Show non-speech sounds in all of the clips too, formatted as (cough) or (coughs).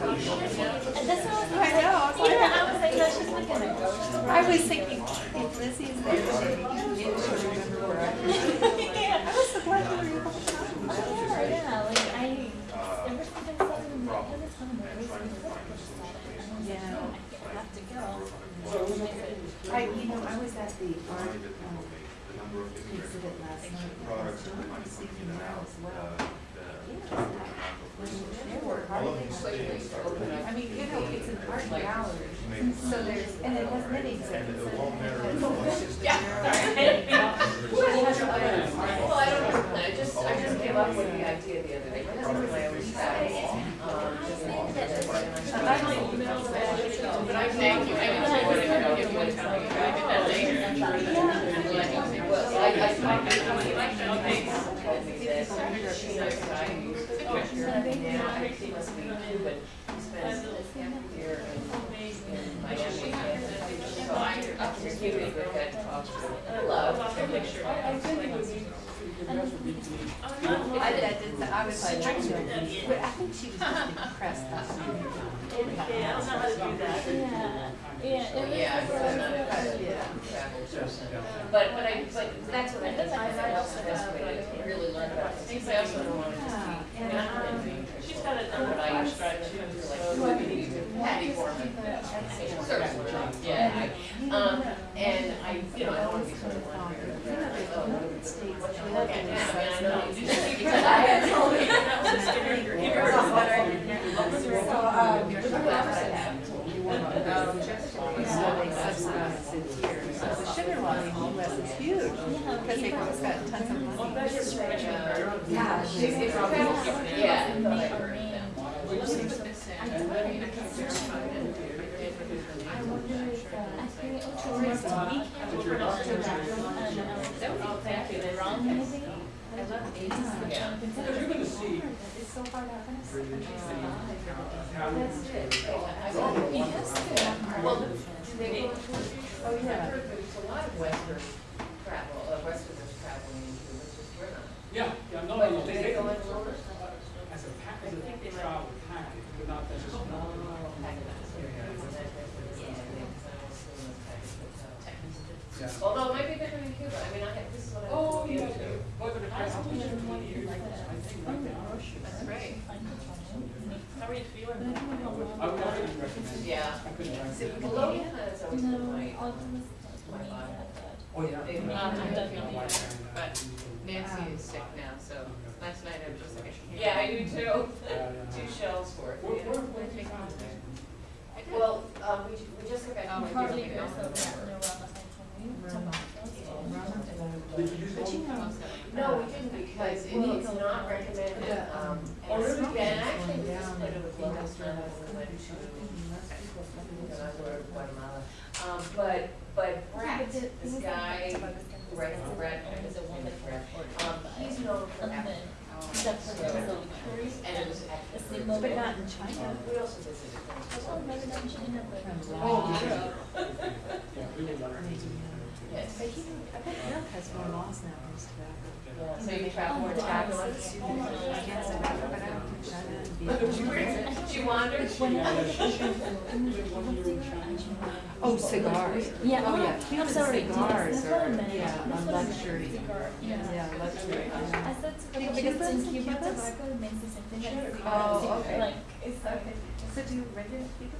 And this one was I know, I was like- Yeah, I was like, no, she's not gonna go. I was thinking, if Lizzie's there, she, she'll remember where I. (laughs) I was so glad you were able to come. Oh, yeah, yeah, like I, ever since I saw them, I had a ton of memories and I just thought, I Yeah. have to go. I, you know, I was at the art, um, exhibit last night. and I was doing the singing there as well. There were hardly any- I mean, you know, it's an art gallery, so there's, and it has many exhibits. (laughs) (laughs) Well, I don't know, I just, I just came up with the idea the other day, my husband and I always travel, um, just walk there, and I thought, But I thank you, I didn't say whatever, if you want to tell me, I did that later. Well, I, I talked to somebody like that, they told me that she knows that I used to talk here, now, I think he must be too, but he spends half the year in, in Miami, and so I, I can give you a good head talk to, I love. I did, I did, I was like, but I think she was just impressed. that's all. Yeah, I don't know how to do that. Yeah, yeah, it. Yeah, it so was- I'm not a kind of, yeah. But, but I, but that's what I think, I also, that's what I really learned about things, I also don't want to just be, I mean, I'm not in danger. She's got a number But I used to, strike too, like, so. what we need to, Patty Foreman. Yeah, um, and I, you know, I don't want to be sort of wondering, what you look at now, I mean, I know you do that because I had told you. So, um, so they subsidize here. So the sugar lobby in the US is huge, because they've just got tons of money. Yeah, she's, it's Yeah. I Yeah. Because you're gonna see, It's so hard out. That's it. Well, do they go Oh, yeah. there's a lot of western travel, westerners traveling into, which we're not. yeah, yeah, no, But no, do they, they they, go as a pack, as a travel package, but. Yeah. Although it might be different in Cuba, I mean, I have, this is what I. Oh, do yeah, too. but but I was in twenty years, I think, right there. That's great. How are you feeling? I would, I would recommend. Yeah. I couldn't recommend. Well, Logan has always been my, No, I'll just, my body. Oh, yeah. They've Um, not- I've done many, But Nancy is sick now, so last night I was just like, yeah, I (laughs) do too. Two shells worth. Where, yeah. where, where did you find that? Well, um, we, we just got back from. hardly Cuba. goes over no, Rama, you, tomatoes. Did you use? No, we didn't because it is not recommended, um, Oh, and really? and actually we just played it with locals when we went to, you know, Guatemala. Um, but, but Brett, this guy, who writes the Brett, is a woman, Brett, um, he's known for And Africa. then, that's what it. And it was The But not in China. We also visited. Oh, maybe not in China, but. Oh, Yeah, we would love to. Yes. But he, I bet Eric has more laws now against tobacco. So you travel more Oh, taxes. Against tobacco, but I don't think China and Vietnam. (laughs) She wandered. When I was (laughs) a kid, Oh, cigars. Yeah, Oh, yeah. I'm Cuban cigars yes, that's what I are, meant. yeah, That's on what I meant. luxury. Cigar, yeah. Yeah, luxury. I yeah. said tobacco Because because in Cuba tobacco makes the same thing as cigar. Oh, okay. Like, it's okay. So do regular Cubans smoke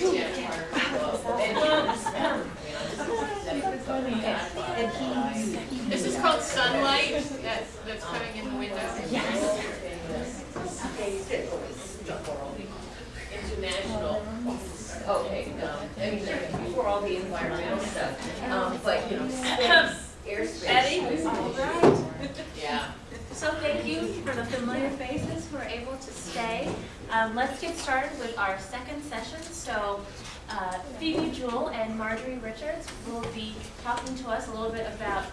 And he, This is called sunlight, that's, that's coming in the window. Yes. International, okay, um, before all the environmental stuff, um, but, you know, space, airspace. Eddie? All right. Yeah. So thank you for the familiar faces who are able to stay. Um, let's get started with our second session. So uh, Phoebe Jewell and Marjorie Richards will be talking to us a little bit about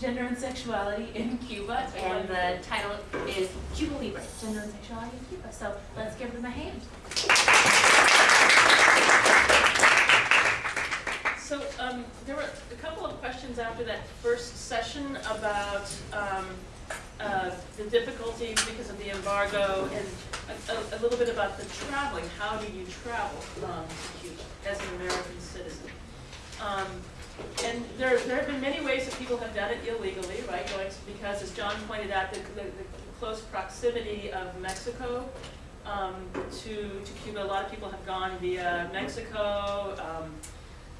gender and sexuality in Cuba, and the title is Cuba Libre, Gender and Sexuality in Cuba. So let's give them a hand. Um, there were a couple of questions after that first session about, um, uh, the difficulties because of the embargo and a, a, a little bit about the traveling. How do you travel, um, to Cuba as an American citizen? Um, and there, there have been many ways that people have done it illegally, right, going, because as John pointed out, the, the, the close proximity of Mexico, um, to, to Cuba, a lot of people have gone via Mexico, um,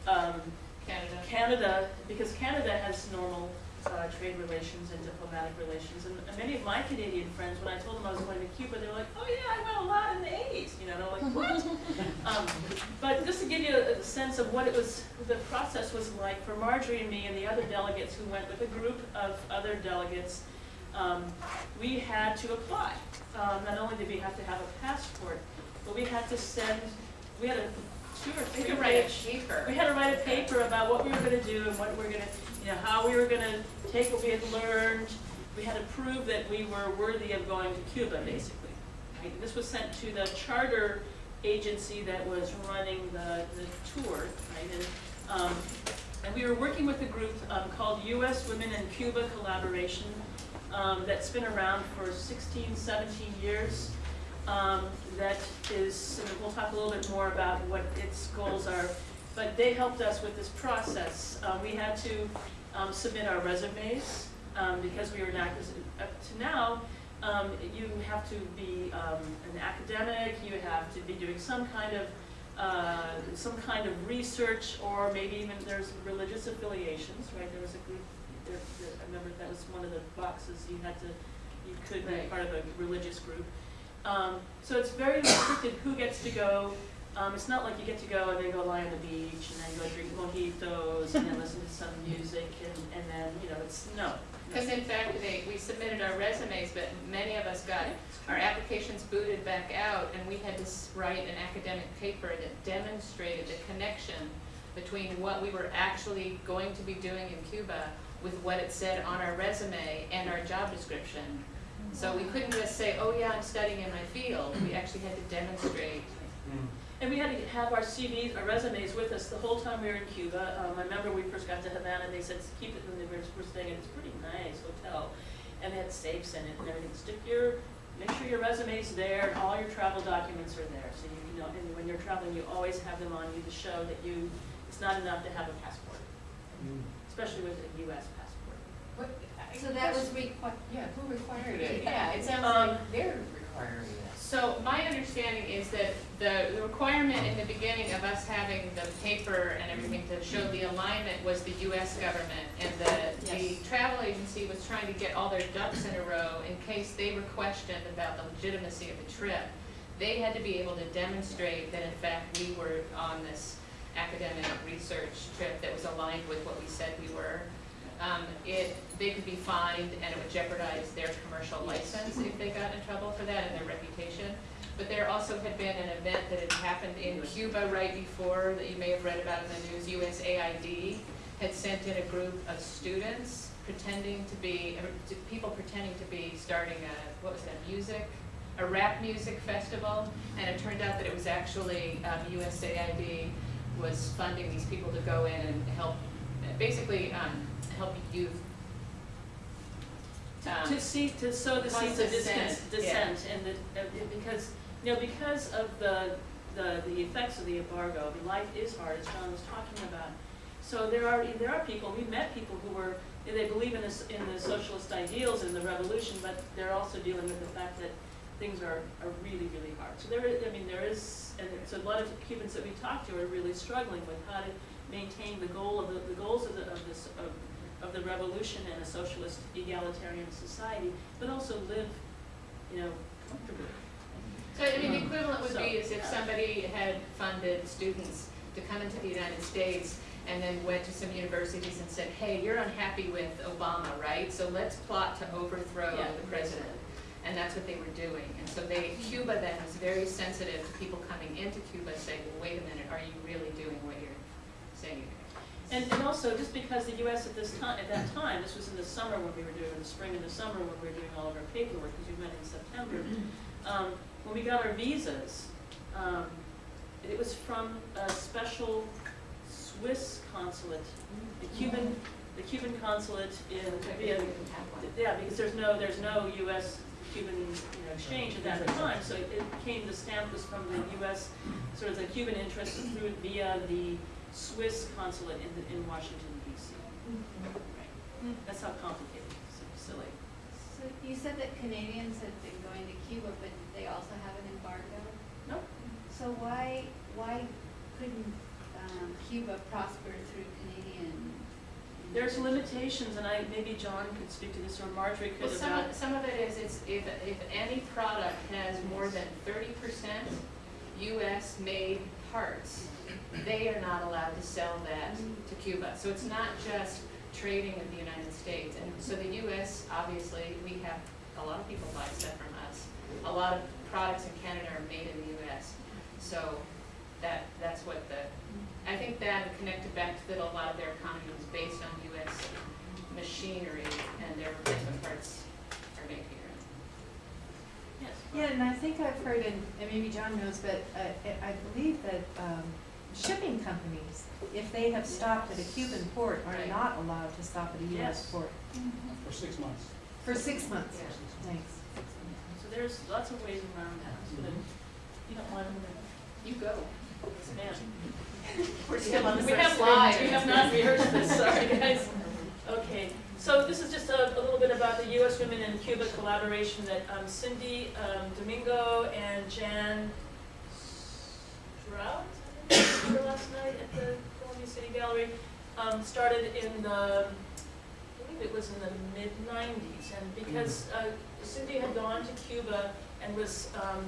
um, Canada. Canada, because Canada has normal uh, trade relations and diplomatic relations, and many of my Canadian friends, when I told them I was going to Cuba, they were like, oh yeah, I went a lot in the eighties, you know, and I'm like, what? (laughs) Um, But just to give you a a sense of what it was, the process was like for Marjorie and me and the other delegates who went with a group of other delegates, um, we had to apply. Um, Not only did we have to have a passport, but we had to send, we had a or We could write a paper. we had to write a paper about what we were gonna do and what we were gonna, you know, how we were gonna take what we had learned. We had to prove that we were worthy of going to Cuba, basically. right? This was sent to the charter agency that was running the, the tour, right? And, um, and we were working with a group, um, called US Women in Cuba Collaboration, um, that's been around for 16, 17 years. Um, that is, we'll talk a little bit more about what its goals are, but they helped us with this process. Uh, we had to, um, submit our resumes, um, because we were not, up to now, um, you have to be, um, an academic, you have to be doing some kind of, uh, some kind of research, or maybe even there's religious affiliations, right? There was a group, there, there- I remember that was one of the boxes, you had to, you could be part of a religious group. Um, so it's very restricted who gets to go. Um, it's not like you get to go and then go lie on the beach and then go drink mojitos and then listen to some music and, and then, you know, it's, no. Because in fact, they, we submitted our resumes, but many of us got our applications booted back out, and we had to write an academic paper that demonstrated the connection between what we were actually going to be doing in Cuba with what it said on our resume and our job description. So we couldn't just say, oh yeah, I'm studying in my field, we actually had to demonstrate. And we had to have our CVs, our resumes with us the whole time we were in Cuba. Um, I remember we first got to Havana, and they said, keep it, and they were, we're staying in this pretty nice hotel. And they had safes in it and everything. Stick your, make sure your resume's there and all your travel documents are there. So you know, and when you're traveling, you always have them on you to show that you, it's not enough to have a passport. Especially with a US passport. What, so that was requi- yeah, who required it? Yeah, it sounds Um, like They're requiring it. So my understanding is that the, the requirement in the beginning of us having the paper and everything to show the alignment was the US government. And the, the Yes. travel agency was trying to get all their ducks in a row in case they were questioned about the legitimacy of the trip. They had to be able to demonstrate that in fact we were on this academic research trip that was aligned with what we said we were. Um, it, they could be fined and it would jeopardize their commercial license if they got in trouble for that and their reputation. But there also had been an event that had happened in Cuba right before, that you may have read about in the news, USAID had sent in a group of students pretending to be, uh, people pretending to be starting a, what was that, music? A rap music festival, and it turned out that it was actually, um, USAID was funding these people to go in and help, basically, um, help youth. um, To see, to sow the seeds of dissent, dissent, yeah. and the, uh, because, you know, because of the, the, the effects of the embargo, I mean, life is hard, as John was talking about. So there are, there are people, we met people who were, they believe in this, in the socialist ideals and the revolution, but they're also dealing with the fact that things are, are really, really hard. So there is, I mean, there is, and so a lot of Cubans that we talked to are really struggling with how to maintain the goal of the, the goals of the, of this, of, of the revolution and a socialist egalitarian society, but also live, you know, comfortably. So, I mean, the equivalent would So, be as if yeah. somebody had funded students to come into the United States and then went to some universities and said, hey, you're unhappy with Obama, right? So let's plot to overthrow Yeah. the president. And that's what they were doing. And so they, Cuba then was very sensitive to people coming into Cuba saying, well, wait a minute, are you really doing what you're saying you're doing? And, and also, just because the US at this time, at that time, this was in the summer when we were doing, the spring and the summer when we were doing all of our paperwork, because we met in September. Um, when we got our visas, um, it was from a special Swiss consulate, the Cuban, the Cuban consulate in, via, yeah, because there's no, there's no US Cuban, you know, exchange at that time, so it came, the stamp was from the US, sort of the Cuban interest through via the Swiss consulate in, the- in Washington DC. Right. That's how complicated, it's so silly. So you said that Canadians had been going to Cuba, but they also have an embargo? Nope. So why, why couldn't um, Cuba prosper through Canadian? There's limitations, and I, maybe John could speak to this, or Marjorie Well, could some about. of, some of it is, it's, if, if any product has more than thirty percent US-made parts, they are not allowed to sell that to Cuba. So it's not just trading with the United States. And so the US, obviously, we have, a lot of people buy stuff from us. A lot of products in Canada are made in the US. So that, that's what the, I think that connected back to that a lot of their economy was based on US machinery and their replacement parts are made here. Yes. Yeah, and I think I've heard, and and maybe John knows, but uh, I I believe that um, shipping companies, if they have stopped at a Cuban port, are Right. not allowed to stop at a US Yes. port For six months. for six months. Yeah. Thanks. So there's lots of ways around that, so that you don't want to You go. expand. (laughs) We're still on the We first have screen. live. We have not rehearsed this, sorry, guys. Okay, so this is just a, a little bit about the US Women in Cuba collaboration that um, Cindy um, Domingo and Jan Strout, Last night at the Columbia City Gallery, um, started in the, I believe it was in the mid-nineties. And because uh, Cindy had gone to Cuba and was um,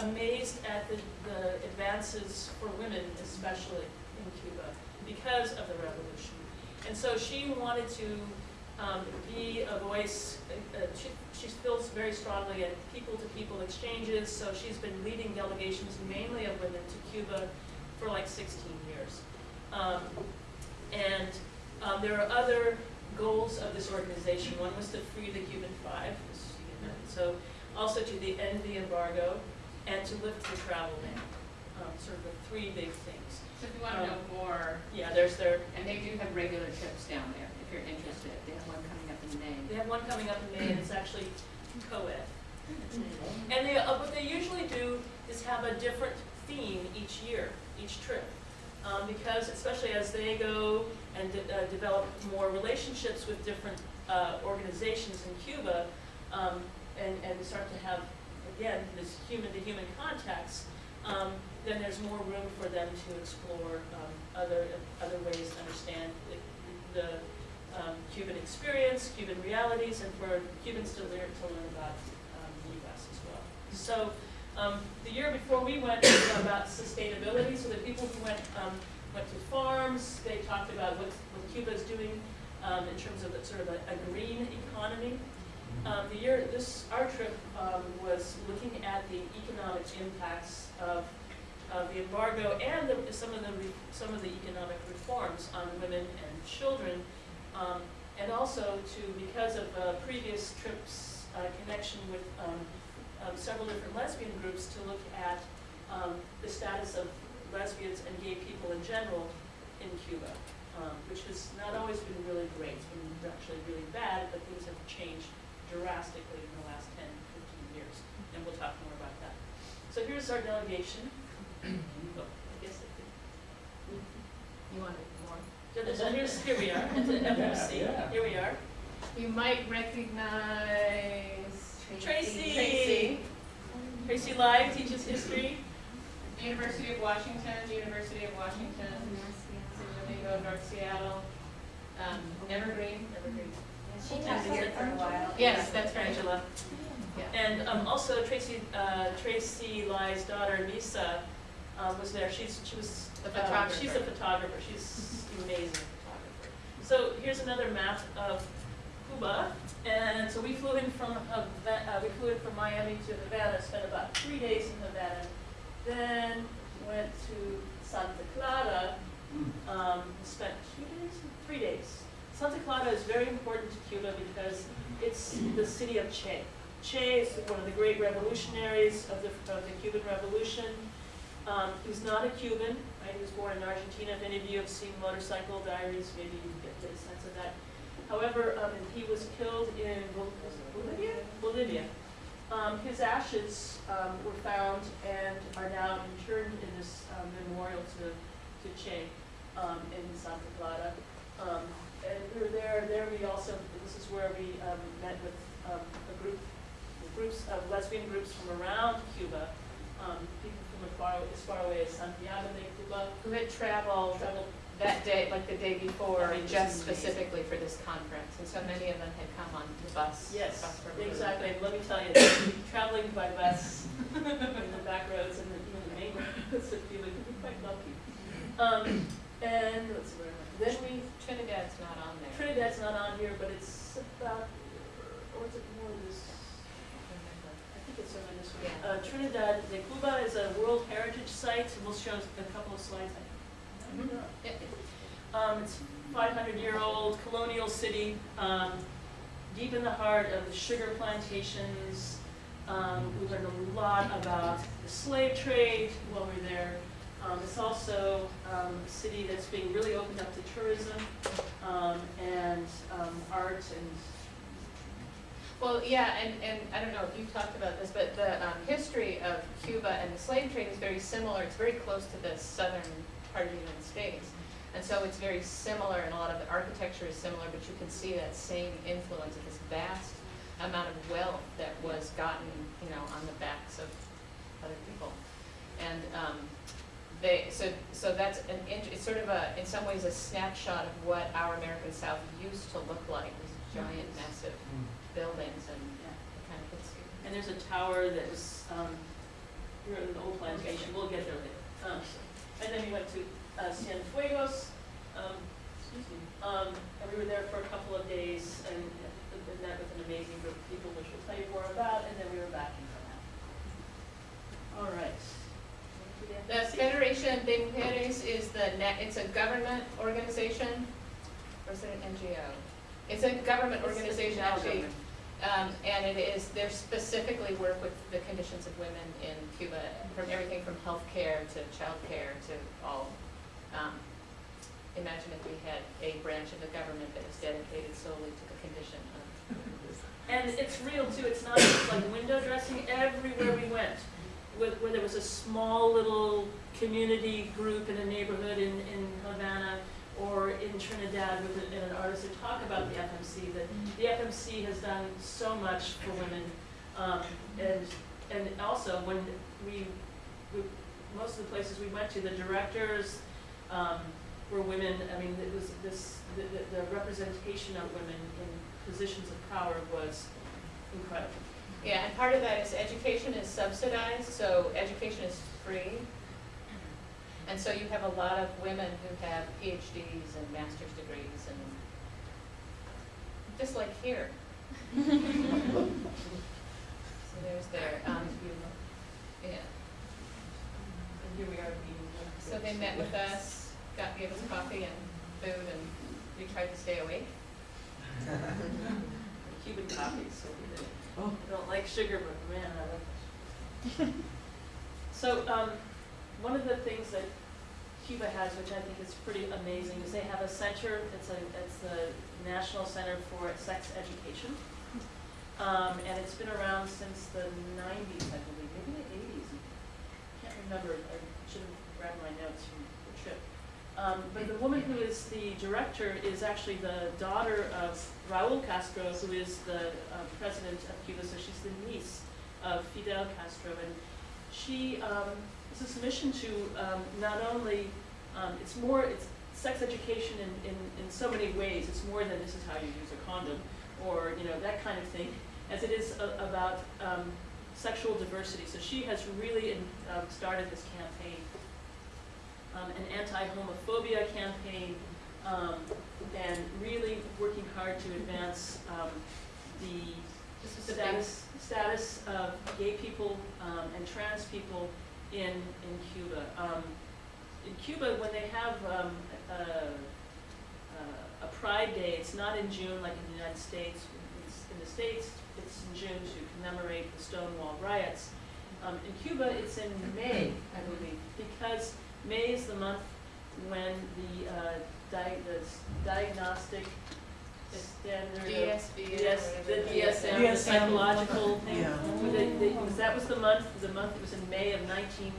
amazed at the, the advances for women especially in Cuba because of the revolution. And so she wanted to um, be a voice, uh, uh, she, she feels very strongly at people-to-people exchanges, so she's been leading delegations mainly of women to Cuba for like 16 years. Um, and um, there are other goals of this organization. One was to free the Cuban Five, as you can so also to the end the embargo and to lift the travel ban. Um, sort of the three big things. So if you want to know more, Yeah, there's their, and they do have regular trips down there, if you're interested. They have one coming up in May. they have one coming up in May and it's actually co-ed. And they, uh, what they usually do is have a different theme each year, each trip. Um, because especially as they go and de- uh, develop more relationships with different, uh, organizations in Cuba, um, and, and start to have, again, this human-to-human contacts, um, then there's more room for them to explore, um, other, other ways to understand the, the, um, Cuban experience, Cuban realities, and for Cubans to learn, to learn about, um, the US as well. So, um, the year before we went was about sustainability, so the people who went, um, went to farms, they talked about what, what Cuba's doing, um, in terms of sort of a, a green economy. Um, the year, this, our trip, um, was looking at the economic impacts of, of the embargo and the, some of the, some of the economic reforms on women and children. Um, and also to, because of, uh, previous trips, uh, connection with, um, several different lesbian groups to look at, um, the status of lesbians and gay people in general in Cuba, um, which has not always been really great. It's been actually really bad, but things have changed drastically in the last 10, 15 years, and we'll talk more about that. So here's our delegation. (clears throat) Oh, I guess it You want more? so here's, here we are, at the FMC, Yeah. here we are. You might recognize Tracy. Tracy. Tracy Lai teaches history. University of Washington, University of Washington, San Domingo, North Seattle, um, Evergreen. Evergreen. She taught here for a while. Yes, that's right. Angela. Yeah. And um, also Tracy, uh, Tracy Lai's daughter Lisa um, was there. She's, she was. The uh, photographer. She's a photographer. She's amazing photographer. So here's another map of Cuba, and so we flew in from, Hava- uh, we flew in from Miami to Havana, spent about three days in Havana, then went to Santa Clara, um, spent two days, three days. Santa Clara is very important to Cuba because it's the city of Che. Che is one of the great revolutionaries of the, of the Cuban Revolution. Um, he's not a Cuban, right? He was born in Argentina. If any of you have seen Motorcycle Diaries, maybe you get a sense of that. However, um, he was killed in Bolivia. Bolivia. Um, his ashes um, were found and are now interred in this um, memorial to, to Che um, in Santa Clara. And we were there. There we also. This is where we met with a group, groups of lesbian groups from around Cuba. Um, people from as far, as far away as Santiago de Cuba. Who had traveled Traveled that day, like the day before, just amazing. specifically for this conference, and so many of them had come on the bus. Yes, bus for Blue. exactly. And let me tell you, traveling by bus in the back roads and the, even the main roads Cuba can be quite lucky. Um, and let's see where am I? Then we Trinidad's not on there. Trinidad's not on here, but it's about, or is it more this? I think it's over this. Yeah. Uh, Trinidad de Cuba is a World Heritage Site, and we'll show a couple of slides. I Um, it's five hundred year old colonial city, um, deep in the heart of the sugar plantations. Um, we learned a lot about the slave trade while we were there. Um, it's also, um, a city that's being really opened up to tourism, um, and, art and, Well, yeah, and, and I don't know if you talked about this, but the um, history of Cuba and the slave trade is very similar. It's very close to the southern part of the United States. And so it's very similar, and a lot of the architecture is similar, but you can see that same influence of this vast amount of wealth that was gotten, you know, on the backs of other people. And um, they, so, so that's an, it's sort of a, in some ways, a snapshot of what our American South used to look like, these giant, massive buildings and yeah. it kind of hits you. And there's a tower that was, um, here in the old plantation, we'll get there later. Um, and then we went to, uh, Cienfuegos, um, excuse me, um, and we were there for a couple of days and, and met with an amazing group of people, which we'll tell you more about, and then we were back in Havana. All right. The Federation de Mujeres is the net, it's a government organization, or is it an NGO? It's a government organization, actually, government. Um, and it is, they specifically work with the conditions of women in Cuba, from everything from healthcare to childcare to all. Um, Imagine if we had a branch of the government that was dedicated solely to the condition of. Women. And it's real too, it's not just like window dressing, everywhere we went. Where, where there was a small little community group in a neighborhood in, in Havana or in Trinidad with an, an artist to talk about the FMC, that the FMC has done so much for women. Um, and, and also when we, we, most of the places we went to, the directors, um, were women, I mean, it was this, the, the, the representation of women in positions of power was incredible. Yeah, and part of that is education is subsidized, so education is free. And so you have a lot of women who have PhDs and master's degrees and, just like here. So there's their, um, yeah. And here we are being. So they met with us, got, gave us coffee and food, and we tried to stay awake. (laughs) Cuban coffee, so we did. I don't like sugar, but man, I like it. So, um, one of the things that Cuba has, which I think is pretty amazing, is they have a center, it's a, it's the National Center for Sex Education. Um, and it's been around since the nineties, I believe, maybe the eighties. I Can't remember, I should have grabbed my notes from the trip. Um, but the woman who is the director is actually the daughter of Raul Castro, who is the uh, president of Cuba, so she's the niece of Fidel Castro. And she um, is this mission to um, not only, um, it's more, it's sex education in, in, in so many ways. It's more than this is how you use a condom or, you know, that kind of thing, as it is a, about um, sexual diversity. So she has really in, um, started this campaign um, an anti-homophobia campaign, um, and really working hard to advance, um, the the status, status of gay people, um, and trans people in, in Cuba. Um, in Cuba, when they have, um, a, a, Pride Day, it's not in June like in the United States. It's, in the States, it's in June to commemorate the Stonewall riots. Um, in Cuba, it's in May, I believe, because May is the month when the, uh, di- the diagnostic standard of DSB. or Yes, the whatever. DSM, the DSM. psychological thing. Yeah. Well, they- they- because that was the month, the month, it was in May of nineteen,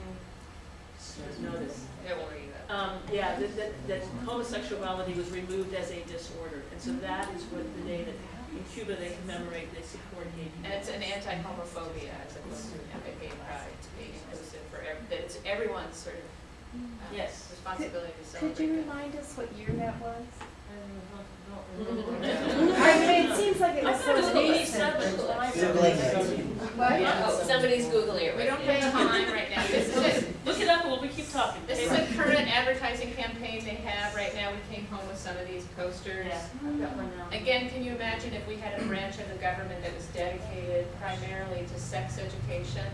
there's notice. Don't worry about Um, yeah, that, that, that homosexuality was removed as a disorder, and so that is what the day that in Cuba they commemorate, they support gay people. And it's an anti-homophobia as opposed to a gay pride, to be inclusive for, ev- that it's everyone's sort of uh, Yes. responsibility to Could celebrate you that. remind us what year that was? I don't remember. I mean, it seems like it I was thought it was eighty-seven, recent. but What? Oh, somebody's Googling it We right don't now. have time right now. This is, a- Look it up while we keep talking. this is a current advertising campaign they have right now. We came home with some of these posters. Yeah, I've got one now. Again, can you imagine if we had a branch of the government that was dedicated primarily to sex education?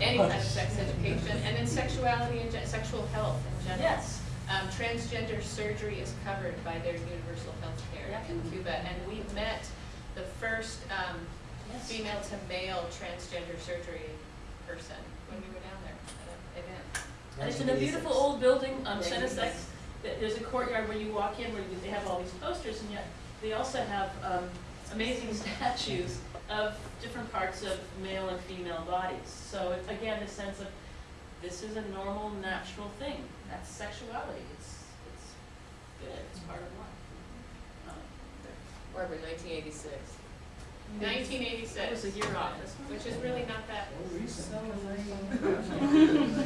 Any kind of sex education, and then sexuality and sexual health in general. Yes, Um, transgender surgery is covered by their universal health care Yeah. in Cuba, and we met the first, um, yes. female to male transgender surgery person when we were down there at an event. And it's in a beautiful old building, um, CENESEX, Th- there's a courtyard where you walk in where you- they have all these posters, and yet they also have, um, amazing (laughs) statues of different parts of male and female bodies. So it's, again, the sense of, this is a normal, natural thing, that's sexuality, it's, it's good, it's part of life. Um, Barbara, nineteen eighty-six. Nineteen That eighty-six, was a year off, which is really not that. (laughs)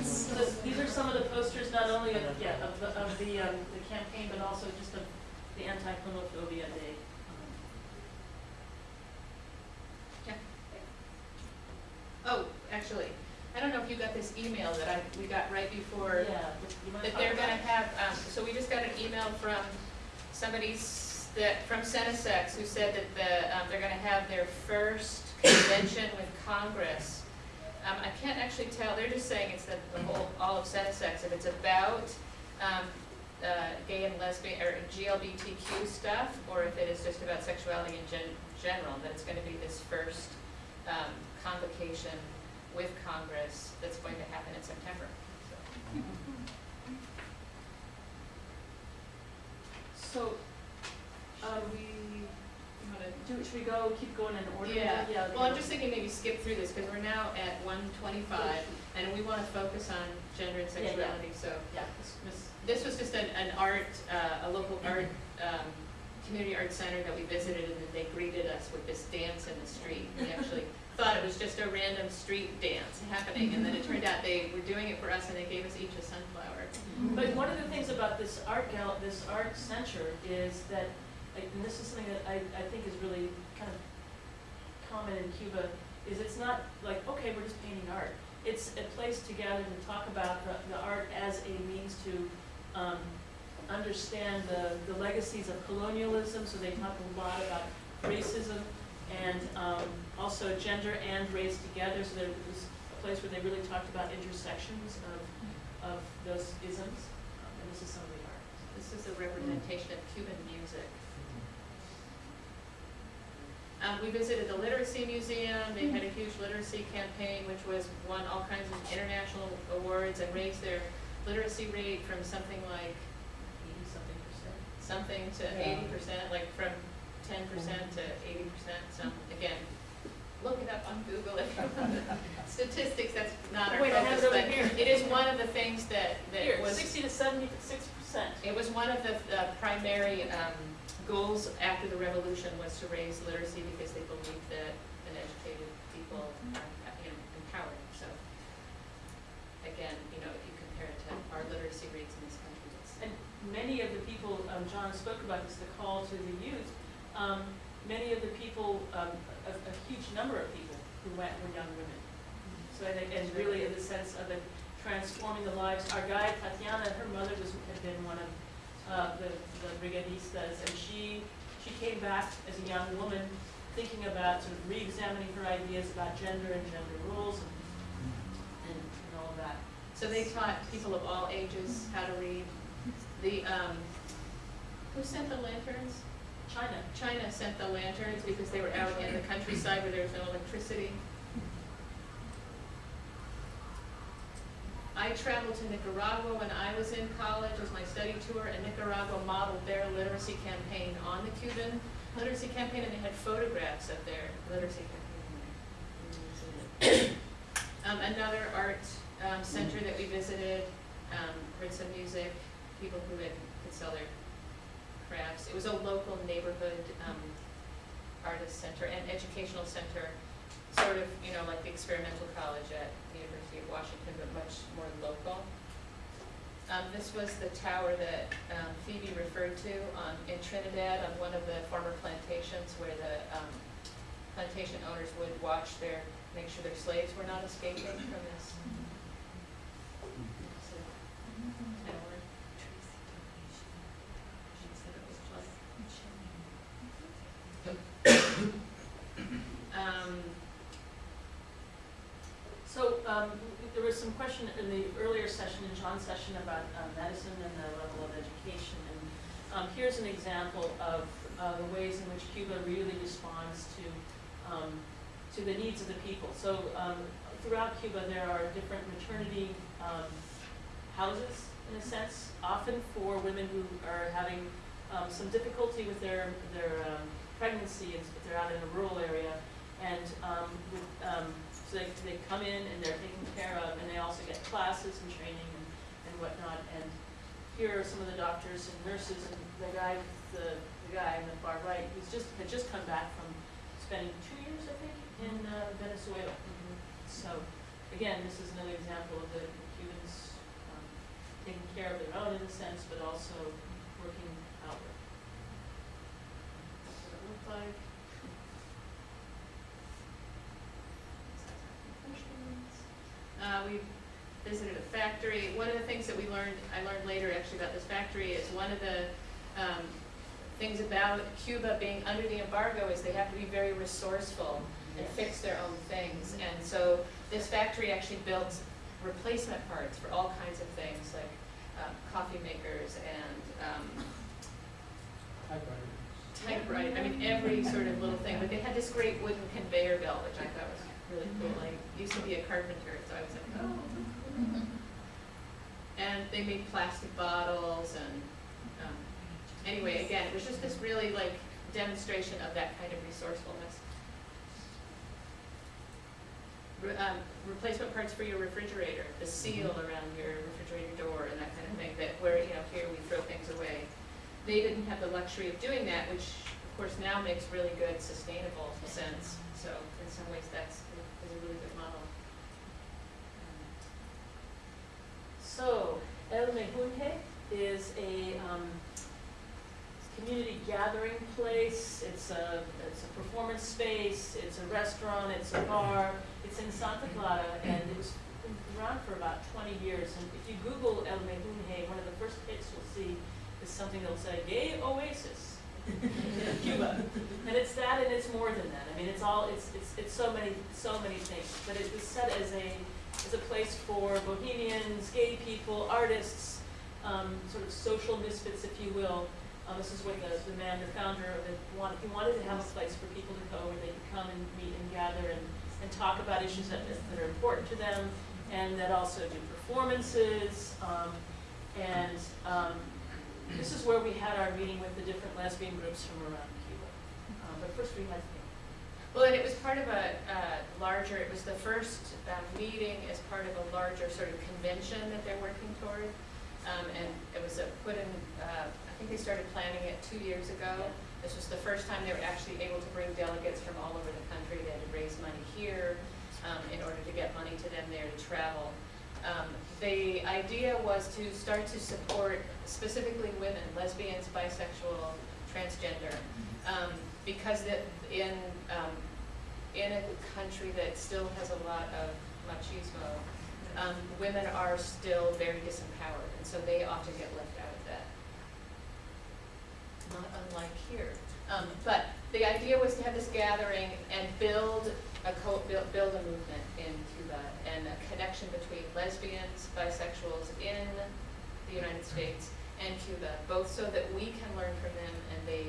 So this- these are some of the posters, not only of, yeah, of the, of the, um, the campaign, but also just of the anti-homophobia day. Oh, actually, I don't know if you got this email that I, we got right before Yeah, that they're gonna have, um, so we just got an email from somebody that, from CENESEX, who said that the, um, they're gonna have their first (coughs) convention with Congress. Um, I can't actually tell, they're just saying it's the, the whole, all of CENESEX, if it's about, um, uh, gay and lesbian, or GLBTQ stuff, or if it is just about sexuality in gen- general, that it's gonna be this first, um, convocation with Congress that's going to happen in September, so. So, um, we, do, should we go, keep going in order? Yeah, Yeah. well, I'm just thinking maybe skip through this, because we're now at one twenty-five, and we wanna focus on gender and Yeah, yeah. sexuality, so. Yeah, This was just an, an art, uh, a local art, um, community art center that we visited, and then they greeted us with this dance in the street. We actually thought it was just a random street dance happening, and then it turned out they were doing it for us, and they gave us each a sunflower. But one of the things about this art gal, this art center is that, and this is something that I, I think is really kind of common in Cuba, is it's not like, okay, we're just painting art. It's a place to gather and talk about the, the art as a means to, um, understand the, the legacies of colonialism, so they talk a lot about racism and, um, also gender and race together, so there was a place where they really talked about intersections of, of those isms, um, and this is some of the art. This is a representation of Cuban music. Um, we visited the Literacy Museum, they had a huge literacy campaign, which was, won all kinds of international awards and raised their literacy rate from something like, Eighty something percent. something to Yeah. eighty percent, like from ten percent to eighty percent, so, again, look it up on Google if you want (laughs) statistics, that's not our Wait, I have focus, it over but here. it is one of the things that, that Here, was. sixty to seventy-six percent. It was one of the uh, primary um, goals after the revolution was to raise literacy because they believed that an educated people are you know, empowered. So again, you know, if you compare it to our literacy rates in this country, it's And many of the people, um, John spoke about this, the call to the youth, um, many of the people, um, a, a huge number of people who went were young women. So I think, and really in the sense of it transforming the lives, our guide Tatiana, her mother was, had been one of, uh, the, the brigadistas, and she, she came back as a young woman, thinking about sort of re-examining her ideas about gender and gender roles and, and and all of that. So they taught people of all ages how to read. The, um, who sent the lanterns? China, China sent the lanterns because they were out in the countryside where there was no electricity. I traveled to Nicaragua when I was in college as my study tour, and Nicaragua modeled their literacy campaign on the Cuban literacy campaign, and they had photographs of their literacy campaign. Um, another art, um, center that we visited, um, some Music, people who had, could sell their crafts. It was a local neighborhood, um, artist center and educational center, sort of, you know, like the experimental college at the University of Washington, but much more local. Um, this was the tower that, um, Phoebe referred to on, in Trinidad on one of the former plantations where the, um, plantation owners would watch their, make sure their slaves were not escaping from this. tower. She said it was like Um, So, um, there was some question in the earlier session, in John's session, about uh, medicine and the level of education. And um, here's an example of uh, the ways in which Cuba really responds to, um, to the needs of the people. So um, throughout Cuba, there are different maternity um, houses, in a sense, often for women who are having um, some difficulty with their, their pregnancy, and if they're out in a rural area. And um, with, um, so they, they come in and they're taken care of, and they also get classes and training and, and whatnot. And here are some of the doctors and nurses, and the guy, the, the guy on the far right, who's just, had just come back from spending two years, I think, in uh, Venezuela. So, again, this is another example of the Cubans um, taking care of their own in a sense, but also working outward. That's what it looked like. Uh, we visited a factory. One of the things that we learned, I learned later actually about this factory, is one of the um, things about Cuba being under the embargo is they have to be very resourceful and fix their own things. And so this factory actually built replacement parts for all kinds of things, like um, coffee makers and um, typewriter, I mean, every sort of little thing, but they had this great wooden conveyor belt, which I thought was really cool, I used to be a carpenter, so I was like, oh. And they made plastic bottles and, um, anyway, again, it was just this really like demonstration of that kind of resourcefulness. Re- um, replacement parts for your refrigerator, the seal around your refrigerator door and that kind of thing, that where, you know, here we throw things away. They didn't have the luxury of doing that, which course now makes really good sustainable sense. So in some ways, that's, is a really good model. So, El Mejunje is a um, community gathering place. It's a, it's a performance space, it's a restaurant, it's a bar. It's in Santa Clara, and it was around for about 20 years. And if you Google El Mejunje, one of the first hits you'll see is something that'll say, gay oasis (laughs) Cuba. And it's that and it's more than that. I mean, it's all, it's, it's, it's so many, so many things. But it was set as a, as a place for bohemians, gay people, artists, um, sort of social misfits, if you will. Uh, this is what the, the man, the founder of it, wanted, he wanted to have a place for people to go where they could come and meet and gather and, and talk about issues that, that are important to them and that also do performances. Um, and, um, this is where we had our meeting with the different lesbian groups from around Cuba. Um, but first we had Well, and it was part of a uh, larger, it was the first uh, meeting as part of a larger sort of convention that they're working toward. Um, And it was uh, put in, uh, I think they started planning it two years ago. This was the first time they were actually able to bring delegates from all over the country. They had to raise money here um, in order to get money to them there to travel. Um, The idea was to start to support specifically women, lesbians, bisexual, transgender. um, Because that in, um, in a country that still has a lot of machismo, um, women are still very disempowered, and so they often get left out of that. not unlike here. Um, but the idea was to have this gathering and build a build, build a movement in Cuba and a connection between lesbians, bisexuals in the United States and Cuba, both so that we can learn from them and they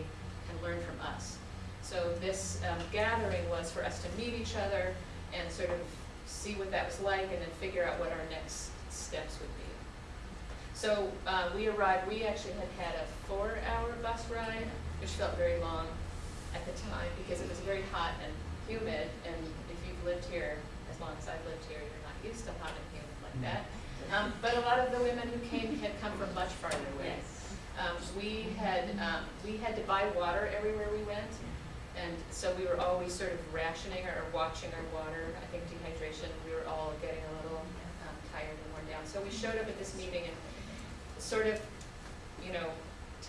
can learn from us. So this um, gathering was for us to meet each other and sort of see what that was like and then figure out what our next steps would be. So uh, we arrived, we actually had had a four-hour bus ride, which felt very long at the time because it was very hot and humid. And if you've lived here as long as I've lived here, you're not used to hot and humid like that. Um, but a lot of the women who came had come from much farther away. Um, we had um, we had to buy water everywhere we went, and so we were always sort of rationing or watching our water. I think dehydration. We were all getting a little um, tired and worn down. So we showed up at this meeting and sort of, you know,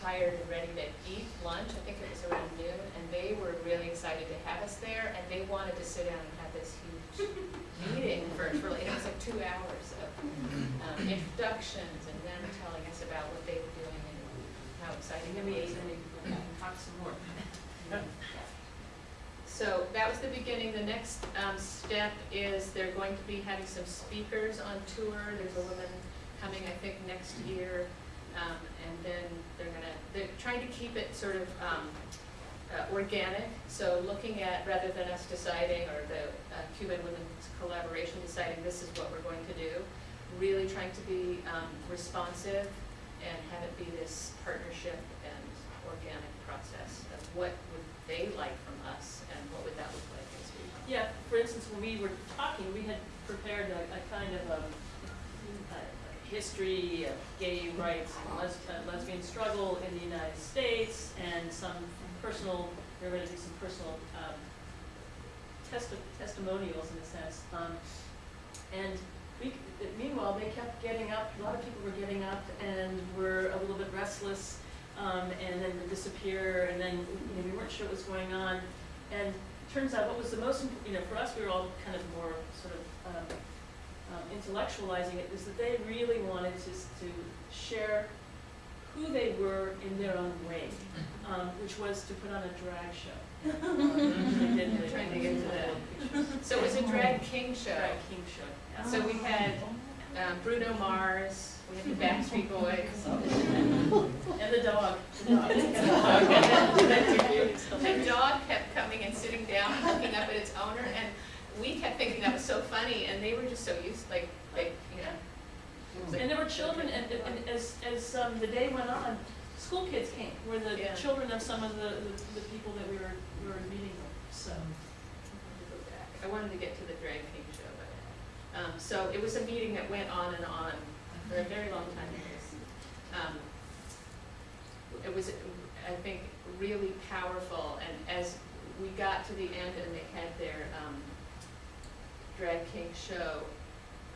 tired and ready to eat lunch. I think it was around noon, and they were really excited to have us there, and they wanted to sit down and have this huge (laughs) meeting virtually. It was like two hours of um, introductions and them telling us about what they were doing and how exciting it was. and we can talk some more. (laughs) So that was the beginning. The next um, step is they're going to be having some speakers on tour. There's a woman coming, I think, next year. Um, and then they're gonna, they're trying to keep it sort of um, uh, organic. So looking at, rather than us deciding, or the uh, Cuban Women's Collaboration deciding this is what we're going to do, really trying to be um, responsive and have it be this partnership and organic process of what would they like from us and what would that look like as we. Yeah, for instance, when we were talking, we had prepared a, a kind of um, a, a history of gay rights and les- uh, lesbian struggle in the United States and some personal, we were gonna do some personal, um, testi- testimonials in a sense. Um, and we, meanwhile, they kept getting up, a lot of people were getting up and were a little bit restless, um, and then would disappear, and then, you know, we weren't sure what was going on. And turns out what was the most, you know, for us, we were all kind of more sort of um, intellectualizing it, is that they really wanted to, to share who they were in their own way, um, which was to put on a drag show. Which (laughs) they did, they- Trying to get to that. So it was a drag king show. Drag king show, yeah. So we had um, Bruno Mars, we had the Backstreet Boys. And the dog, the dog. (laughs) (laughs) The dog kept coming and sitting down, and looking up at its owner, and we kept thinking that was so funny, and they were just so used, like, like, you know. And there were children, and, and as, as, um, the day went on, school kids came, were the Yeah. children of some of the, the, the people that we were, we were meeting with, so. to go back. I wanted to get to the drag king show, but, um, so it was a meeting that went on and on for a very long time. Um, It was, I think, really powerful, and as we got to the end and they had their, um, drag king show,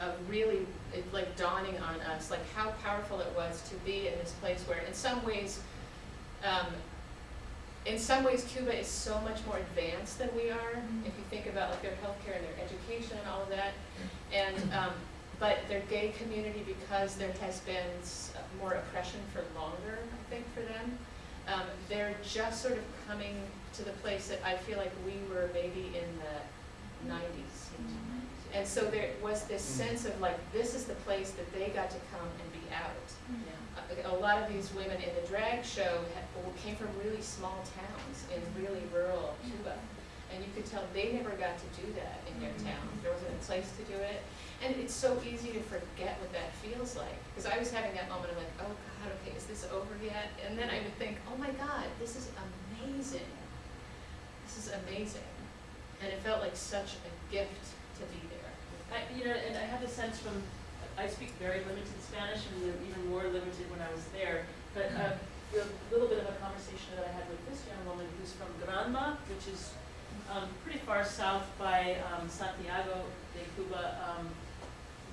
of really, it like dawning on us, like how powerful it was to be in this place where in some ways, um, in some ways Cuba is so much more advanced than we are, if you think about like their healthcare and their education and all of that. And, um, but their gay community, because there has been more oppression for longer, I think, for them, um, they're just sort of coming to the place that I feel like we were maybe in the nineties. And so there was this mm. sense of like, this is the place that they got to come and be out. A- A lot of these women in the drag show ha- came from really small towns in mm. really rural Cuba. And you could tell they never got to do that in their town. There wasn't a place to do it. And it's so easy to forget what that feels like. Because I was having that moment of like, oh God, okay, is this over yet? And then I would think, oh my God, this is amazing. This is amazing. And it felt like such a gift to be there. I, you know, and I have a sense from, I speak very limited Spanish and even more limited when I was there, but uh, a little bit of a conversation that I had with this young woman who's from Granma, which is um, pretty far south by um, Santiago de Cuba, um,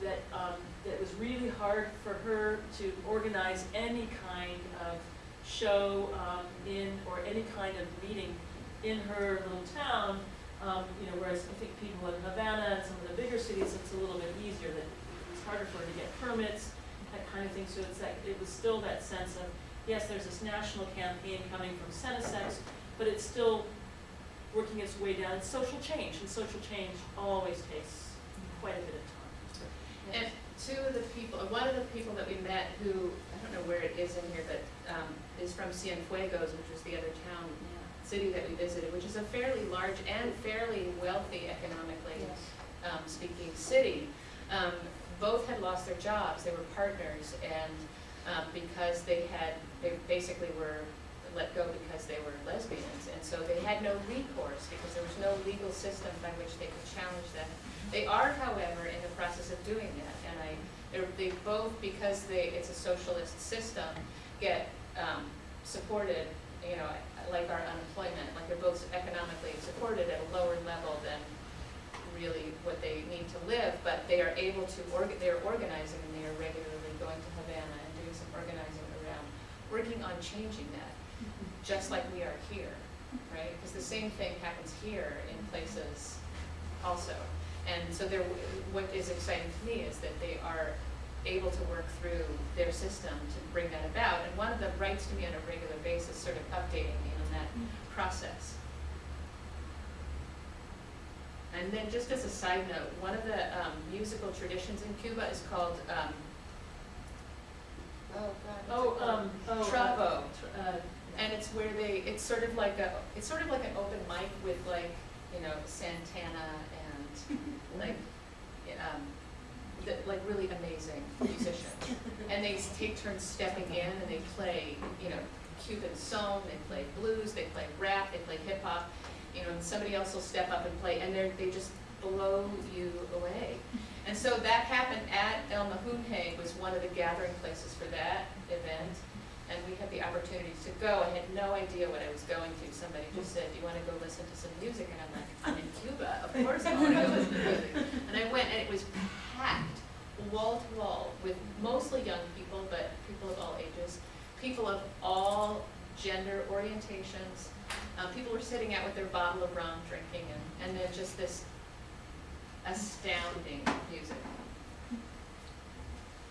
that, um, that was really hard for her to organize any kind of show um, in, or any kind of meeting in her little town, um, you know, whereas I think people in Havana and some of the bigger cities, it's a little bit easier, that it's harder for her to get permits, that kind of thing, so it's that, it was still that sense of yes, there's this national campaign coming from CENESEX, but it's still working its way down. It's social change, and social change always takes quite a bit of time. And two of the people, one of the people that we met who, I don't know where it is in here, but um, is from Cienfuegos, which was the other town, city that we visited, which is a fairly large and fairly wealthy economically um, speaking city. Um, Both had lost their jobs, they were partners, and um, because they had, they basically were let go because they were lesbians, and so they had no recourse, because there was no legal system by which they could challenge that. They are, however, in the process of doing that, and I, they both, because they, it's a socialist system, get um, supported, you know, like our unemployment, like they're both economically supported at a lower level than really what they need to live, but they are able to, org- they're organizing and they are regularly going to Havana and doing some organizing around, working on changing that, just like we are here, right? Because the same thing happens here in places also. And so what is exciting to me is that they are able to work through their system to bring that about. And one of them writes to me on a regular basis, sort of updating me on that process. And then just as a side note, one of the um, musical traditions in Cuba is called, um, oh God. Oh, um, oh. uh, Trova. tr- uh, And it's where they, it's sort of like a, it's sort of like an open mic with like, you know, Santana and (laughs) like, um, the, like really amazing musicians. And they take turns stepping in and they play, you know, Cuban song, they play blues, they play rap, they play hip hop. You know, and somebody else will step up and play, and they're, they just blow you away. And so that happened at El Mejunje was one of the gathering places for that event. And we had the opportunity to go. I had no idea what I was going to. Somebody just said, do you want to go listen to some music? And I'm like, I'm in Cuba, of course I want to go listen to music. And I went, and it was packed, wall to wall, with mostly young people, but people of all ages, people of all gender orientations. Um, people were sitting out with their bottle of rum, drinking, and, and then just this astounding music.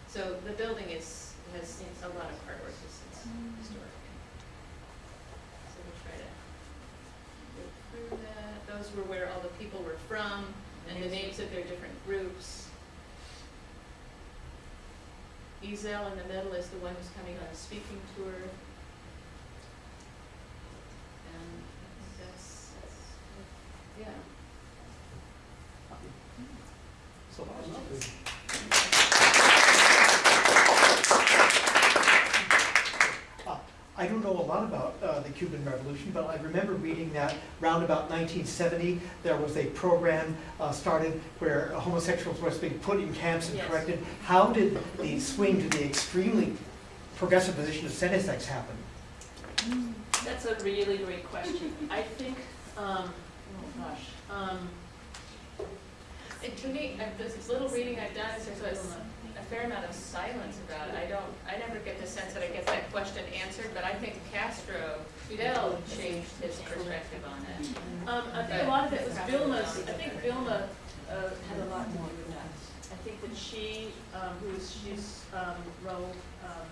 So the building is, has seen a lot of artwork, it's, it's historic. So we'll try to go through that. Those were where all the people were from, and the names of their different groups. Ezel in the middle is the one who's coming on a speaking tour. And I think that's, that's, yeah. So that was good. Uh, I don't know a lot about uh, the Cuban Revolution, but I remember reading that round about 1970, there was a program uh, started where homosexuals were being put in camps and Yes. corrected. How did the swing to the extremely progressive position of CENESEX happen? That's a really great question. I think, um, oh gosh, um, And to me, uh, this little reading I've done is there's a, fair amount of silence about it. I don't, I never get the sense that I get that question answered, but I think Castro, Fidel changed his perspective on it. Um, I think a lot of it was Vilma's, I think Vilma, uh, had a lot more than that. I think that she, um, who is, she's, um, Raul, um,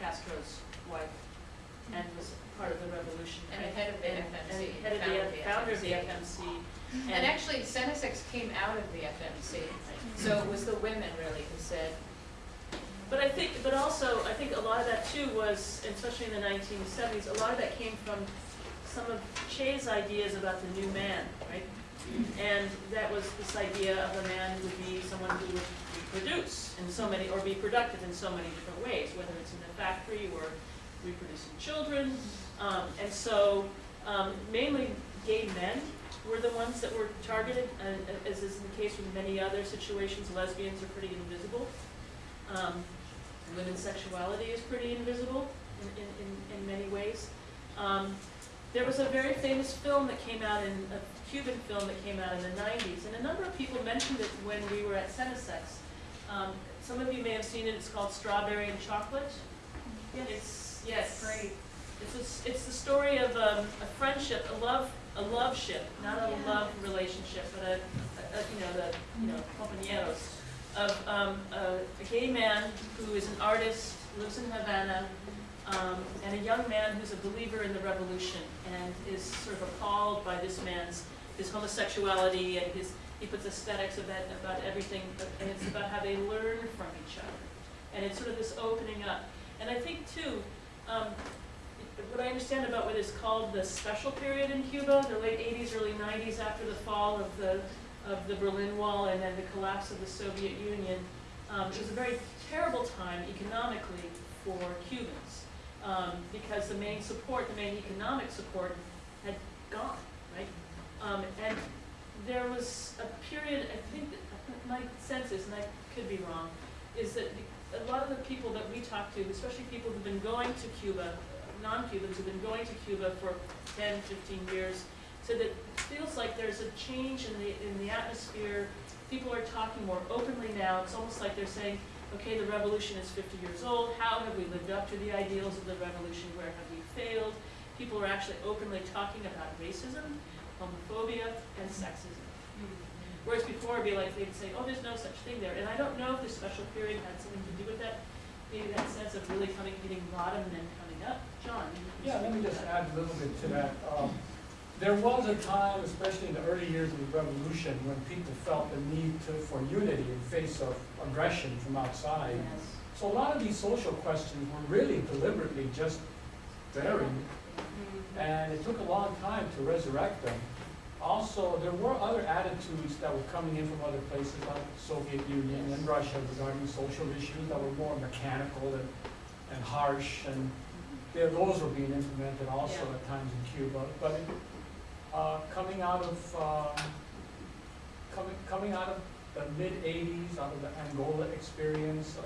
Castro's wife, and was part of the revolution. And the head of the And- FMC, And head of the, the founder of the FMC. And actually, CENESEX came out of the FMC, so it was the women really who said, But I think, but also, I think a lot of that too was, especially in the nineteen seventies, a lot of that came from some of Che's ideas about the new man, right? And that was this idea of a man who would be someone who would reproduce in so many, or be productive in so many different ways, whether it's in the factory or reproducing children. Um, and so, um, mainly gay men were the ones that were targeted, and as is the case with many other situations, lesbians are pretty invisible. Um, women's sexuality is pretty invisible in, in, in, in many ways. Um, there was a very famous film that came out in, a Cuban film that came out in the nineties, and a number of people mentioned it when we were at CENESEX. Um, some of you may have seen it, it's called Strawberry and Chocolate. It's, yes. Great. It's, a it's the story of um, a friendship, a love, a love ship, not a love relationship, but a, a, a, you know, the, you know, compañeros of um, a, a gay man who is an artist, lives in Havana, um, and a young man who's a believer in the revolution and is sort of appalled by this man's his homosexuality and his he puts aesthetics of it about everything, but- and it's about how they learn from each other. And it's sort of this opening up. And I think too, um, what I understand about what is called the special period in Cuba, the late eighties, early nineties, after the fall of the, of the Berlin Wall and then the collapse of the Soviet Union, um, it was a very terrible time economically for Cubans. Um, because the main support, the main economic support had gone, right? Um, and there was a period, I think, that- my sense is, and I could be wrong, is that a lot of the people that we talk to, especially people who've been going to Cuba, non-Cubans who've been going to Cuba for 10, 15 years, said that it feels like there's a change in the, in the atmosphere. People are talking more openly now. It's almost like they're saying, okay, the revolution is 50 years old. How have we lived up to the ideals of the revolution? Where have we failed? People are actually openly talking about racism, homophobia, and sexism. Whereas before, it'd be like, they'd say, oh, there's no such thing there. And I don't know if the special period had something to do with that, maybe that sense of really coming, hitting bottom and then. John? Yeah, let me just add a little bit to that. Um, There was a time, especially in the early years of the revolution, when people felt the need to, for unity in face of aggression from outside. Yes. So a lot of these social questions were really deliberately just buried, and it took a long time to resurrect them. Also, there were other attitudes that were coming in from other places like the Soviet Union and Russia regarding social issues that were more mechanical and, and harsh, and there, those were being implemented also Yeah. at times in Cuba. But uh, coming out of um, coming coming out of the mid '80s, out of the Angola experience, uh,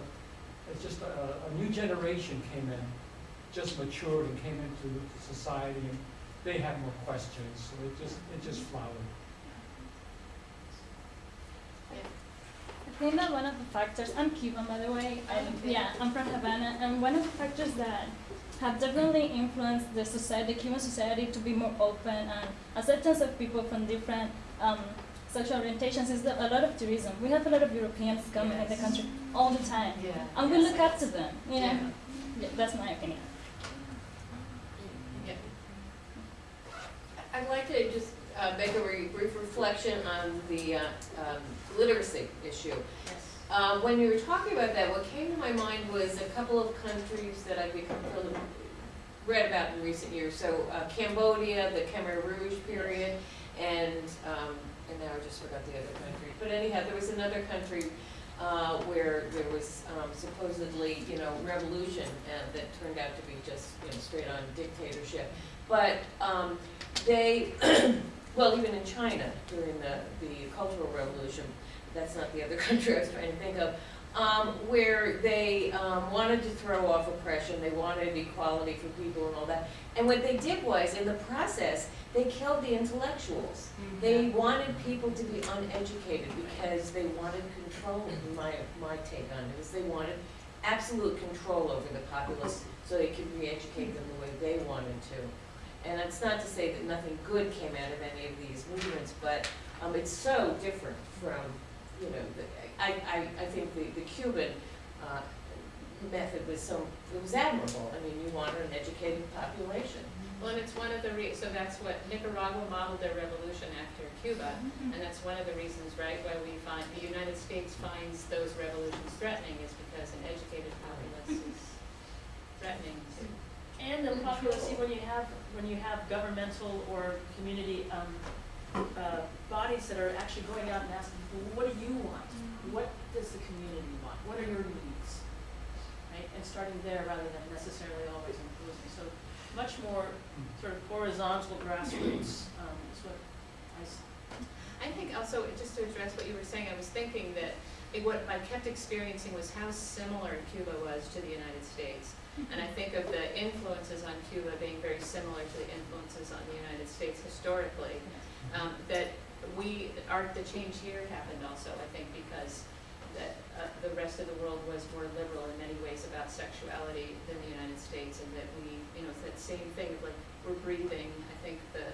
it's just a, a new generation came in, just matured and came into society, and they had more questions, so it just, it just flowered. I think that one of the factors, I'm Cuban by the way, I'm, yeah, I'm from Havana, and one of the factors that have definitely influenced the society, the Cuban society to be more open and acceptance of people from different um, sexual orientations is that a lot of tourism. We have a lot of Europeans coming in the country all the time, Yeah. and we look up to them, you know? Yeah. Yeah, that's my opinion. Yeah. I'd like to just uh, make a re- brief reflection on the uh, um, literacy issue. Yes. Um, When you were talking about that, what came to my mind was a couple of countries that I've become read about in recent years. So uh, Cambodia, the Khmer Rouge period, and, um, and now I just forgot the other country. But anyhow, there was another country uh, where there was um, supposedly, you know, revolution and that turned out to be just, you know, straight on dictatorship. But um, they, (clears throat) well, even in China during the, the Cultural Revolution, that's not the other (laughs) country I was trying to think of, um, where they um, wanted to throw off oppression, they wanted equality for people and all that. And what they did was, in the process, they killed the intellectuals. They wanted people to be uneducated because they wanted control, my, my take on it, is they wanted absolute control over the populace so they could re-educate them the way they wanted to. And that's not to say that nothing good came out of any of these movements, but um, it's so different from, you know, the, I, I, I think the, the Cuban uh, method was so, it was admirable. I mean, you wanted an educated population. Well, and it's one of the re, so that's what Nicaragua modeled their revolution after Cuba, and that's one of the reasons, right, why we find, the United States finds those revolutions threatening is because an educated populace is threatening to. And the populace, when you have, when you have governmental or community, um, uh, bodies that are actually going out and asking people, what do you want? What does the community want? What are your needs? Right, and starting there rather than necessarily always imposing, so much more sort of horizontal grassroots, um, is what I, s- I think also, just to address what you were saying, I was thinking that it, what I kept experiencing was how similar Cuba was to the United States. And I think of the influences on Cuba being very similar to the influences on the United States historically. Um, that we, our, the change here happened also, I think, because that, uh, the rest of the world was more liberal in many ways about sexuality than the United States, and that we, you know, it's that same thing of like, we're breathing, I think the,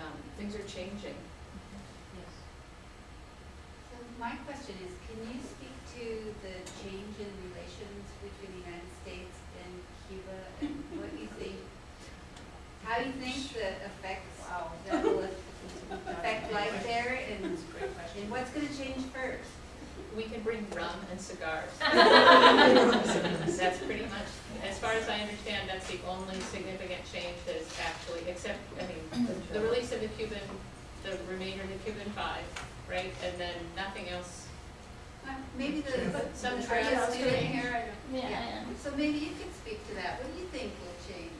um, things are changing. yes. So my question is, can you speak to the change in relations between the United States and Cuba and what you think, how do you think the effects that (laughs) will affect life there and, That's a great question. and what's gonna change first? We can bring rum and cigars. (laughs) That's pretty much, as far as I understand, that's the only significant change that is actually, except, I mean, the release of the Cuban, the remainder of the Cuban Five, right? And then nothing else. Uh, Maybe the, Some are you trends a student here? Yeah, I am. So maybe you could speak to that. What do you think will change?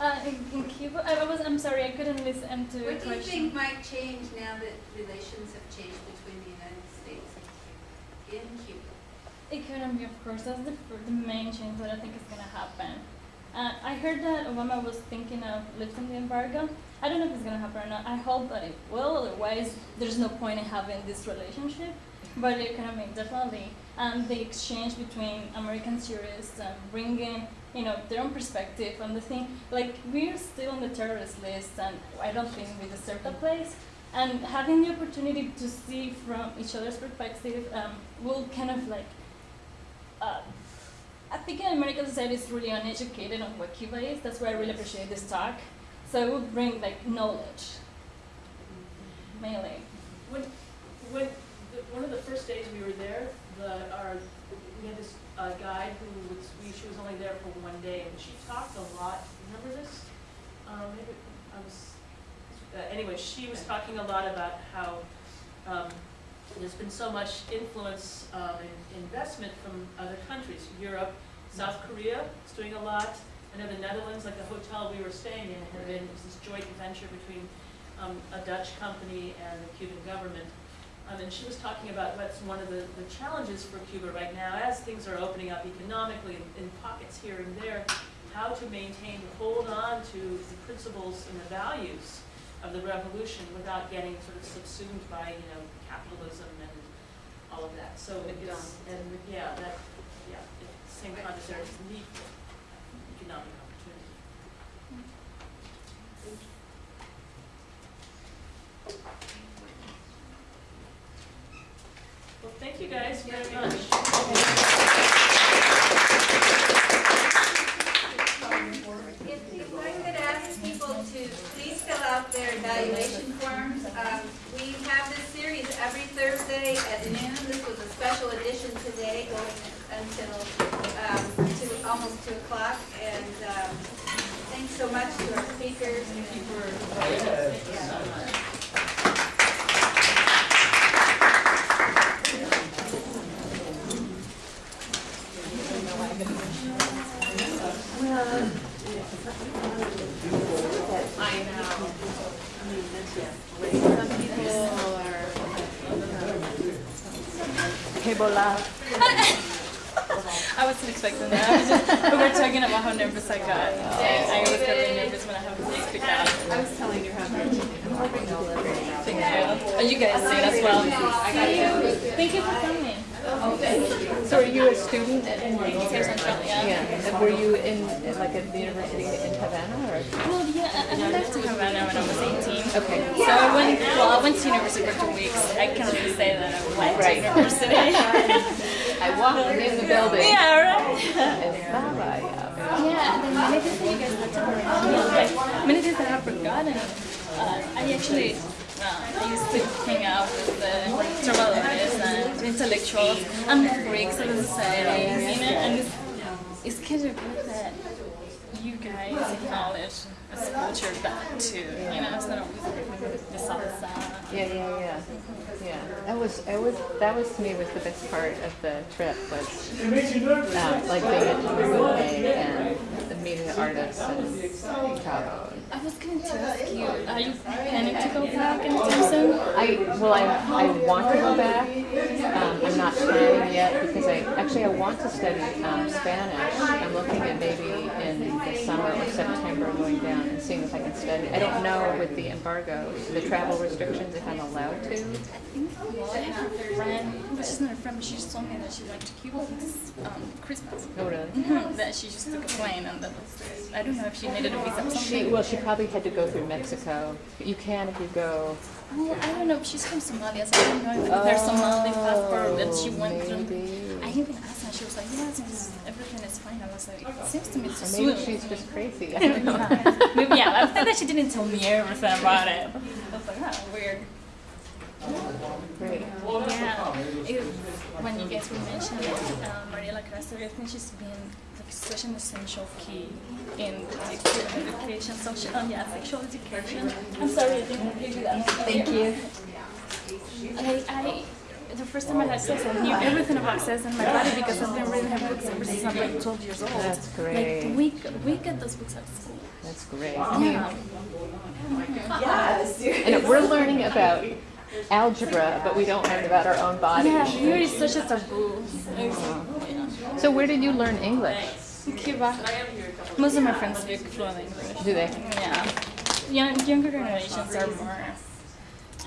Uh, in, in Cuba, I, was, I'm sorry, I couldn't listen to What do you think might change now that relations have changed between the United States and Cuba, in Cuba? Economy, of course, that's the, the main change that I think is going to happen. Uh, I heard that Obama was thinking of lifting the embargo. I don't know if it's going to happen or not. I hope that it will, otherwise, there's no point in having this relationship. But the economy, definitely. And the exchange between American tourists and bringing, you know, their own perspective on the thing. Like, we're still on the terrorist list, and I don't think we deserve that place. And having the opportunity to see from each other's perspective um, will kind of like uh, I think American society is really uneducated on what Cuba is. That's why I really appreciate this talk. So it would bring like knowledge, mainly. When, when, the, one of the first days we were there, the, our, we had this, uh, guide who was, she was only there for one day, and she talked a lot, remember this? Um, maybe, I was, uh, anyway, she was talking a lot about how, um, there's been so much influence, um, and investment from other countries, Europe, South Korea is doing a lot. I know the Netherlands, like the hotel we were staying in, had been, it was this joint venture between, um, a Dutch company and the Cuban government. Um, and she was talking about what's one of the, the challenges for Cuba right now, as things are opening up economically in, in pockets here and there, how to maintain, hold on to the principles and the values of the revolution without getting sort of subsumed by, you know, capitalism and all of that. So it is, and yeah, that, yeah, at the same time, there's need for economic opportunity. Well, thank you guys very much. If, if I could ask people to please fill out their evaluation forms. Um, we have this series every Thursday at noon. This was a special edition today, going until, um, to, almost two o'clock. And, um, thanks so much to our speakers. Thank you for. I know. (laughs) I wasn't expecting that. I was just, we were talking about how nervous I got. Uh, I always get really nervous when I have to speak out. I was telling I'm hoping they'll live here. Thank you. Oh, you guys sing as well. Thank you for coming. So are you a student Central, yeah. were you in, in like at the university in Havana or? Well, yeah, I, I left Havana when I was 18. Okay. So I went, well, I went to university for two weeks. I can't really say that I went Right. to university. (laughs) I walked in the building. yeah, right. Yeah. Yeah, and then many things that you guys had to learn. Many things that I've forgotten. Uh, I actually, uh, I used to hang out with the trabajadores and intellectuals and the freaks of the society, you know, and it's, kind of good that you guys acknowledge as culture that too, you know, it's not always the salsa. Yeah, yeah, yeah. Yeah, that was, it was, that was to me was the best part of the trip was, um, like being at Uruguay and meeting the artists and Cabo. I was going to ask you, are you planning to go back anytime soon? I, well, I, I want to go back. Um, I'm not planning yet because I, actually I want to study um, Spanish. I'm looking at maybe in the summer or September going down and seeing if I can study. I don't know with the embargo, the travel restrictions, if I'm allowed to. Well, I have a friend, not a friend, but she just told me that she went to Cuba this um, Christmas. Oh, really? Mhm, that she just took a plane and that was, I don't know if she needed a visa or She, well, she probably had to go through Mexico. You can if you go. Well, I don't know. She's from Somalia, so I don't know if her Somali passport that she went through. Oh. I even asked her, she was like, yes, it's, everything is fine. I was like, it seems to me to Or swim. maybe she's just crazy. (laughs) I don't know. yeah. Maybe, yeah, I think that she didn't tell me everything about it. (laughs) I was like, oh, weird. Great. Yeah. It, when you guys were mentioning um, Mariela Castro, I think she's been like such an essential key in the education, social, oh yeah, sexual education. I'm sorry, I didn't give you that. Thank you. I, I, the first time I had sex, I knew everything about sex in my body because I've been reading her books ever since I'm like 12 years old. That's great. Like we we get those books at school. That's great. Yeah. And we're learning about algebra, but we don't learn about our own bodies. Yeah, here is such a taboo. Yeah. So where did you learn English? Cuba. Most of my friends speak fluent English. Do they? Yeah. Young, younger generations are more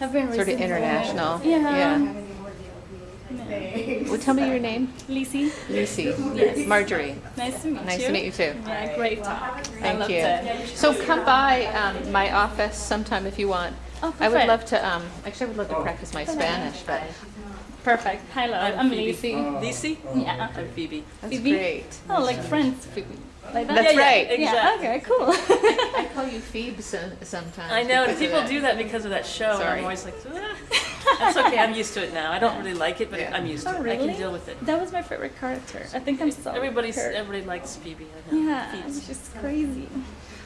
have been Sort of international. Yeah. Yeah. Yeah. Well, tell me your name. Lizzie, Lucy. Yes. Marjorie. nice to meet you. Nice to meet you too. Yeah, great talk. I Thank loved you. it. So come by um, my office sometime if you want. Oh, I would love to, um, actually, I would love to practice my Spanish, but Perfect. Hello, I'm Phoebe. Lizzie. Lisi? Yeah. I'm Phoebe. that's Phoebe? great. Oh, like friends. Like that? That's yeah, right. Yeah, Exactly. okay, cool. (laughs) I call you Phoebe some- sometimes. I know, and because of people do that because of that show. and Sorry. I'm always like, "Ah." that's okay. I'm used to it now. I don't really like it, but Yeah. I'm used to Oh, it. I can deal with it. That was my favorite character. I think I'm so. Everybody's her. everybody likes Phoebe. I know. Yeah, Phoebe's- it's just crazy.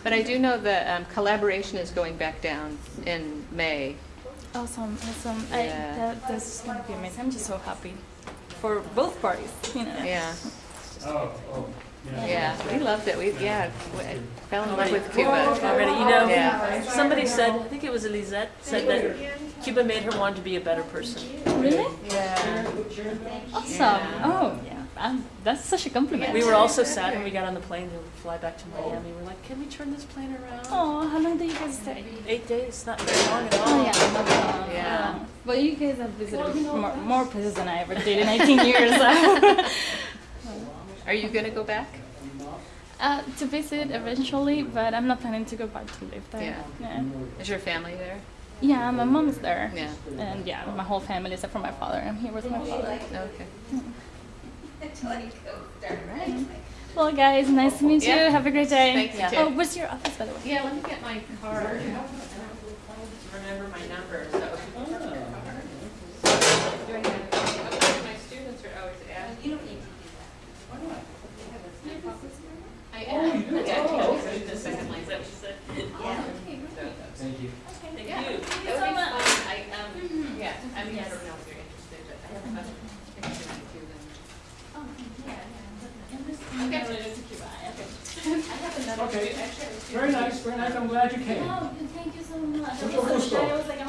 But I do know that um, collaboration is going back down in May. Awesome, awesome. I, Yeah. that, that's gonna be amazing. I'm just so happy for both parties. You know. Yeah, (laughs) Oh, oh, yeah. yeah, we loved it. We, yeah, we fell in love with Cuba. Already, you know, Yeah. somebody said, I think it was Elisette, said that Cuba made her want to be a better person. Really? Yeah. Awesome. Oh, yeah. Um, that's such a compliment. We were all so sad when we got on the plane to fly back to Miami. We're like, can we turn this plane around? Oh, how long did you guys stay? Eight days, not very long at all. Oh yeah, not. Yeah. But you guys have visited more, more places than I ever did in 18 years. (laughs) Are you gonna go back? uh, to visit eventually, but I'm not planning to go back to live there. Yeah. Yeah. Is your family there? Yeah, my mom's there. Yeah. And yeah, my whole family except for my father. I'm here with my father. Okay. Well, guys, nice to meet you. Yeah. Have a great day. Thanks, you too. Oh, what's your office, by the way? Yeah, let me get my card. I don't Remember my number, so. My students are always asking. You don't need to do that. I am. Yeah, just a second, like, that. Yeah. Thank you. Thank Yeah. you. That would be fun. I, um, yeah, I mean, I don't know if you're interested, but I have other interested in Cuban. Okay. I have another, Okay. actually, I have two. Very nice. I'm glad you came. Oh, thank you so much. Mucho gusto. I was like,